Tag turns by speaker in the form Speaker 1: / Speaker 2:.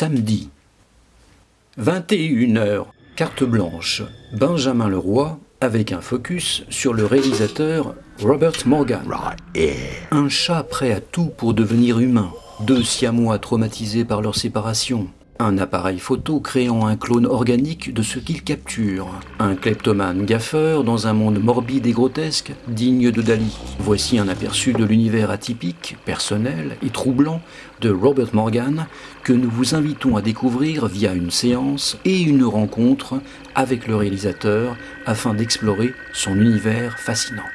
Speaker 1: samedi. 21h, carte blanche. Benjamin Leroy avec un focus sur le réalisateur Robert Morgan. Un chat prêt à tout pour devenir humain. Deux siamois traumatisés par leur séparation. Un appareil photo créant un clone organique de ce qu'il capture. Un kleptomane gaffeur dans un monde morbide et grotesque, digne de Dali. Voici un aperçu de l'univers atypique, personnel et troublant de Robert Morgan que nous vous invitons à découvrir via une séance et une rencontre avec le réalisateur afin d'explorer son univers fascinant.